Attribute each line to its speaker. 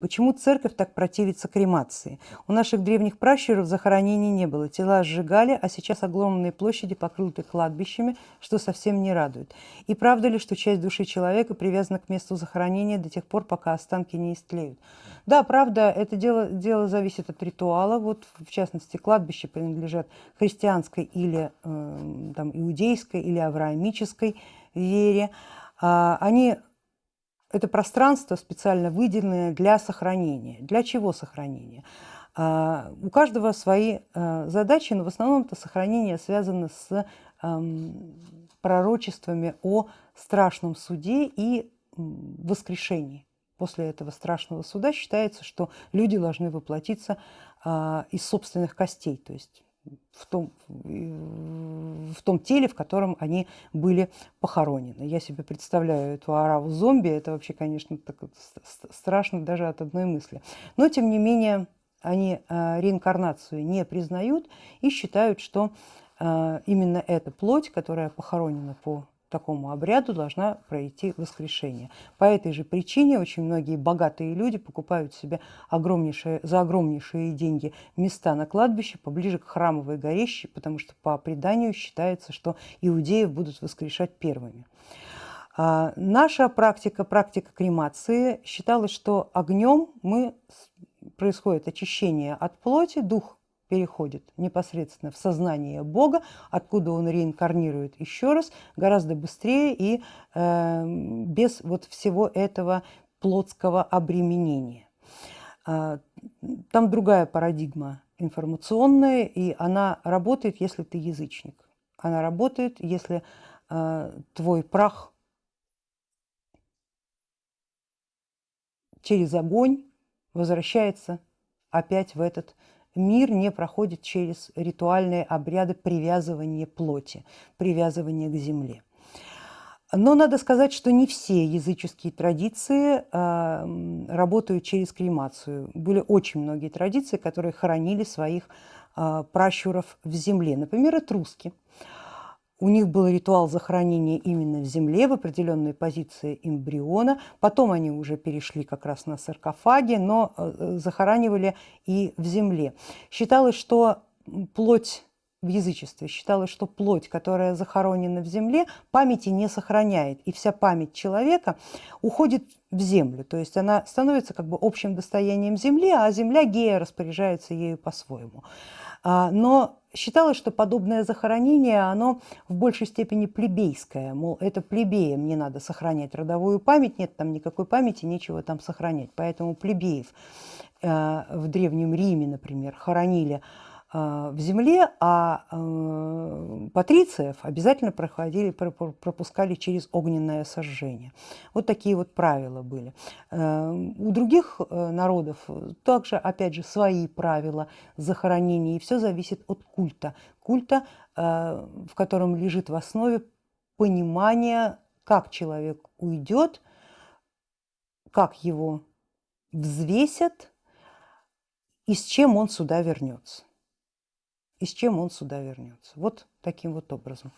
Speaker 1: Почему церковь так противится кремации? У наших древних пращуров захоронений не было, тела сжигали, а сейчас огромные площади покрыты кладбищами, что совсем не радует. И правда ли, что часть души человека привязана к месту захоронения до тех пор, пока останки не истлеют? Да, правда, это дело, дело зависит от ритуала. Вот в частности, кладбища принадлежат христианской или э, там, иудейской или авраамической вере. А, они это пространство специально выделенное для сохранения. Для чего сохранения? А, у каждого свои а, задачи, но в основном это сохранение связано с пророчествами о страшном суде и воскрешении. После этого страшного суда считается, что люди должны воплотиться а, из собственных костей, то есть в том, в том теле, в котором они были похоронены. Я себе представляю эту ораву зомби, это вообще, конечно, так страшно даже от одной мысли. Но, тем не менее, они э, реинкарнацию не признают и считают, что э, именно эта плоть, которая похоронена по такому обряду должна пройти воскрешение. По этой же причине очень многие богатые люди покупают себе огромнейшие, за огромнейшие деньги места на кладбище поближе к храмовой горе, потому что по преданию считается, что иудеев будут воскрешать первыми. А наша практика, практика кремации, считалась, что огнем мы, происходит очищение от плоти, дух переходит непосредственно в сознание Бога, откуда он реинкарнирует еще раз, гораздо быстрее и э, без вот всего этого плотского обременения. Э, там другая парадигма информационная, и она работает, если ты язычник. Она работает, если э, твой прах через огонь возвращается опять в этот мир не проходит через ритуальные обряды привязывания плоти, привязывания к земле. Но надо сказать, что не все языческие традиции э, работают через кремацию. Были очень многие традиции, которые хоронили своих э, пращуров в земле. Например, этруски. У них был ритуал захоронения именно в земле, в определенной позиции эмбриона. Потом они уже перешли как раз на саркофаги, но э, захоранивали и в земле. Считалось, что плоть в язычестве считалось, что плоть, которая захоронена в земле, памяти не сохраняет, и вся память человека уходит в землю, то есть она становится как бы общим достоянием земли, а земля гея распоряжается ею по-своему. А, но считалось, что подобное захоронение, оно в большей степени плебейское, мол, это плебеям не надо сохранять родовую память, нет там никакой памяти, нечего там сохранять. Поэтому плебеев э, в Древнем Риме, например, хоронили в земле, а э, патрициев обязательно проходили, пропускали через огненное сожжение. Вот такие вот правила были. Э, у других народов также, опять же, свои правила захоронения, и все зависит от культа. Культа, в котором лежит в основе понимание, как человек уйдет, как его взвесят и с чем он сюда вернется и с чем он сюда вернется. Вот таким вот образом.